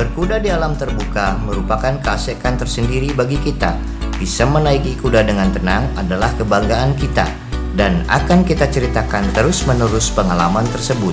Berkuda di alam terbuka merupakan keasekan tersendiri bagi kita. Bisa menaiki kuda dengan tenang adalah kebanggaan kita dan akan kita ceritakan terus-menerus pengalaman tersebut.